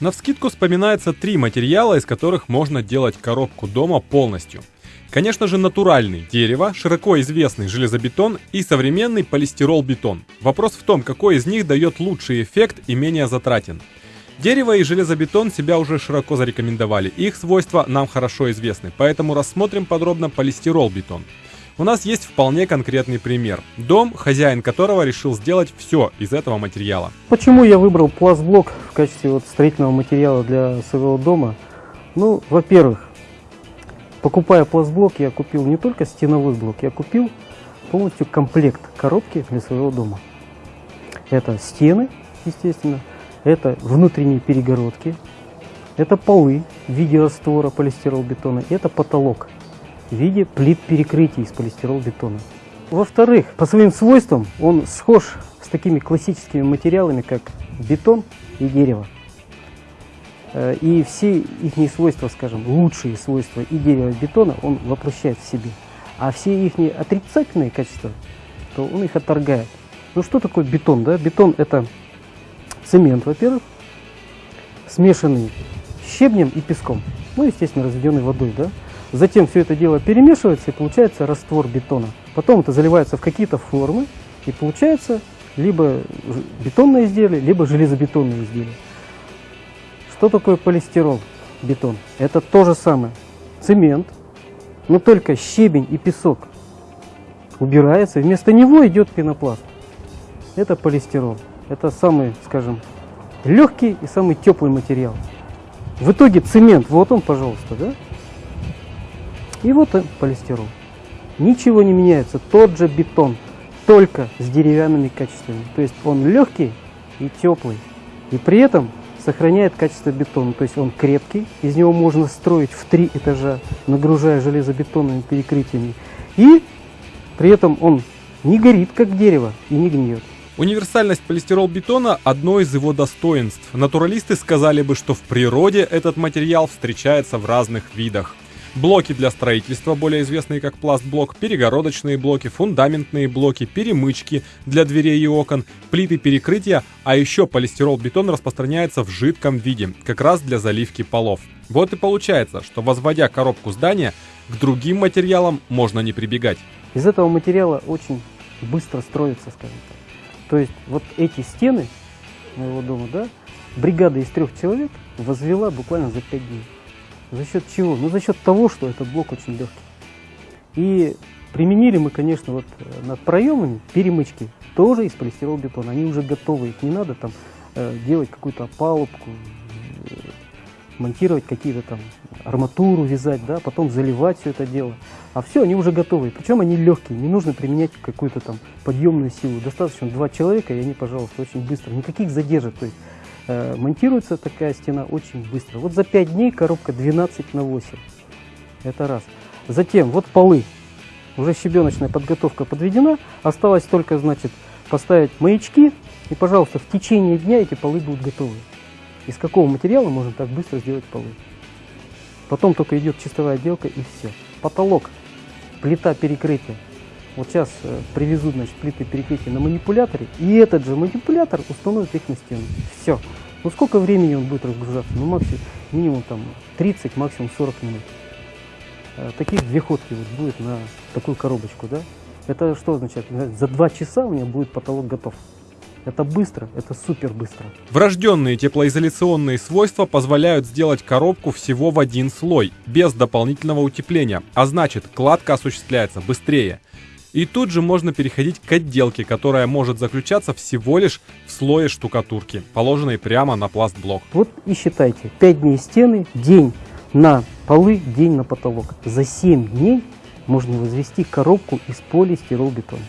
Навскидку вспоминается три материала, из которых можно делать коробку дома полностью. Конечно же натуральный дерево, широко известный железобетон и современный полистирол-бетон. Вопрос в том, какой из них дает лучший эффект и менее затратен. Дерево и железобетон себя уже широко зарекомендовали, их свойства нам хорошо известны, поэтому рассмотрим подробно полистирол-бетон. У нас есть вполне конкретный пример. Дом, хозяин которого решил сделать все из этого материала. Почему я выбрал пластблок в качестве вот строительного материала для своего дома? Ну, во-первых, покупая пластблок, я купил не только стеновой блок, я купил полностью комплект коробки для своего дома. Это стены, естественно, это внутренние перегородки, это полы в виде раствора полистиролбетона, и это потолок в виде плит перекрытий из полистирол-бетона. Во-вторых, по своим свойствам он схож с такими классическими материалами, как бетон и дерево. Э, и все их свойства, скажем, лучшие свойства и дерева, и бетона он воплощает в себе. А все их отрицательные качества, то он их отторгает. Ну что такое бетон? Да? Бетон это цемент, во-первых, смешанный с щебнем и песком. Ну, естественно, разведенный водой. Да? Затем все это дело перемешивается и получается раствор бетона. Потом это заливается в какие-то формы и получается либо бетонное изделие, либо железобетонное изделие. Что такое полистирол, бетон? Это то же самое. Цемент, но только щебень и песок убирается, вместо него идет пенопласт. Это полистирол. Это самый, скажем, легкий и самый теплый материал. В итоге цемент, вот он, пожалуйста, да? И вот он, полистирол. Ничего не меняется, тот же бетон, только с деревянными качествами. То есть он легкий и теплый. И при этом сохраняет качество бетона. То есть он крепкий, из него можно строить в три этажа, нагружая железобетонными перекрытиями. И при этом он не горит, как дерево, и не гниет. Универсальность полистирол-бетона – одно из его достоинств. Натуралисты сказали бы, что в природе этот материал встречается в разных видах – Блоки для строительства, более известные как пластблок, перегородочные блоки, фундаментные блоки, перемычки для дверей и окон, плиты перекрытия, а еще полистирол-бетон распространяется в жидком виде, как раз для заливки полов. Вот и получается, что возводя коробку здания, к другим материалам можно не прибегать. Из этого материала очень быстро строится, скажем так. То есть вот эти стены моего дома, да, бригада из трех человек возвела буквально за пять дней. За счет чего? Ну, за счет того, что этот блок очень легкий. И применили мы, конечно, вот э, над проемами перемычки тоже из полистирол-бетона. Они уже готовы, их не надо там э, делать какую-то опалубку, э, монтировать какие-то там арматуру вязать, да, потом заливать все это дело. А все, они уже готовы. Причем они легкие, не нужно применять какую-то там подъемную силу. Достаточно два человека, и они, пожалуйста, очень быстро. Никаких задержек. То есть монтируется такая стена очень быстро. Вот за 5 дней коробка 12 на 8. Это раз. Затем вот полы. Уже щебеночная подготовка подведена. Осталось только, значит, поставить маячки. И, пожалуйста, в течение дня эти полы будут готовы. Из какого материала можно так быстро сделать полы? Потом только идет чистовая отделка и все. Потолок, плита перекрытия. Вот сейчас э, привезут значит, плиты перекрытия на манипуляторе, и этот же манипулятор установит их на стену. Все. Ну сколько времени он будет разгружаться? Ну максимум, минимум там 30, максимум 40 минут. Э, таких две ходки вот будет на такую коробочку, да? Это что означает? За два часа у меня будет потолок готов. Это быстро, это супер быстро. Врожденные теплоизоляционные свойства позволяют сделать коробку всего в один слой, без дополнительного утепления, а значит, кладка осуществляется быстрее. И тут же можно переходить к отделке, которая может заключаться всего лишь в слое штукатурки, положенной прямо на пластблок. Вот и считайте, 5 дней стены, день на полы, день на потолок. За 7 дней можно возвести коробку из полистиролбетона.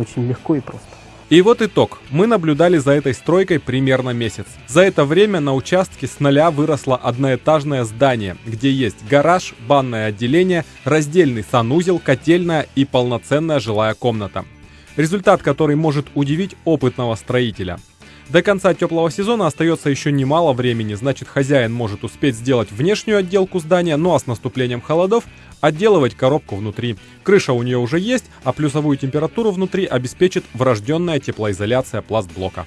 Очень легко и просто. И вот итог. Мы наблюдали за этой стройкой примерно месяц. За это время на участке с нуля выросло одноэтажное здание, где есть гараж, банное отделение, раздельный санузел, котельная и полноценная жилая комната. Результат, который может удивить опытного строителя. До конца теплого сезона остается еще немало времени, значит хозяин может успеть сделать внешнюю отделку здания, ну а с наступлением холодов отделывать коробку внутри. Крыша у нее уже есть, а плюсовую температуру внутри обеспечит врожденная теплоизоляция пластблока.